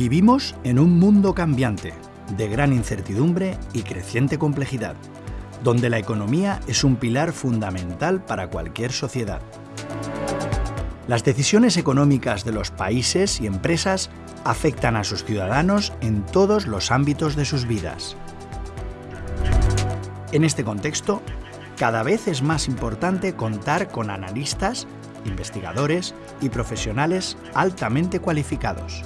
Vivimos en un mundo cambiante, de gran incertidumbre y creciente complejidad, donde la economía es un pilar fundamental para cualquier sociedad. Las decisiones económicas de los países y empresas afectan a sus ciudadanos en todos los ámbitos de sus vidas. En este contexto, cada vez es más importante contar con analistas, investigadores y profesionales altamente cualificados.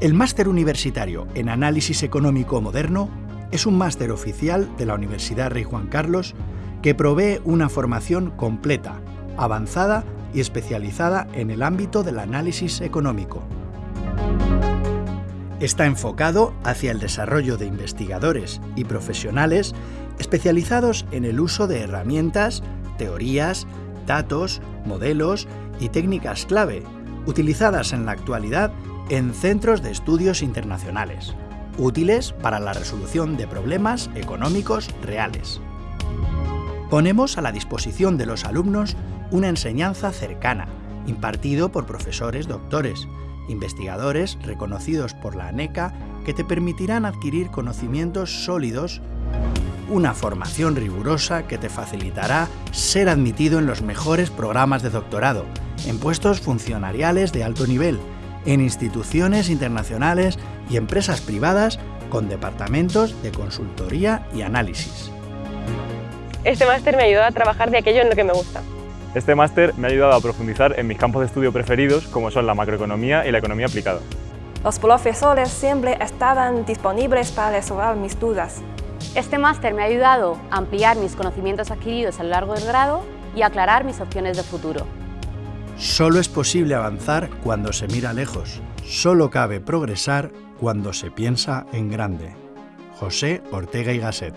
El Máster Universitario en Análisis Económico Moderno es un máster oficial de la Universidad Rey Juan Carlos que provee una formación completa, avanzada y especializada en el ámbito del análisis económico. Está enfocado hacia el desarrollo de investigadores y profesionales especializados en el uso de herramientas, teorías, datos, modelos y técnicas clave, utilizadas en la actualidad en centros de estudios internacionales, útiles para la resolución de problemas económicos reales. Ponemos a la disposición de los alumnos una enseñanza cercana, impartido por profesores doctores, investigadores reconocidos por la ANECA que te permitirán adquirir conocimientos sólidos, una formación rigurosa que te facilitará ser admitido en los mejores programas de doctorado, en puestos funcionariales de alto nivel, en instituciones internacionales y empresas privadas con departamentos de consultoría y análisis. Este máster me ayudó a trabajar de aquello en lo que me gusta. Este máster me ha ayudado a profundizar en mis campos de estudio preferidos, como son la macroeconomía y la economía aplicada. Los profesores siempre estaban disponibles para resolver mis dudas. Este máster me ha ayudado a ampliar mis conocimientos adquiridos a lo largo del grado y aclarar mis opciones de futuro. Solo es posible avanzar cuando se mira lejos. Solo cabe progresar cuando se piensa en grande. José Ortega y Gasset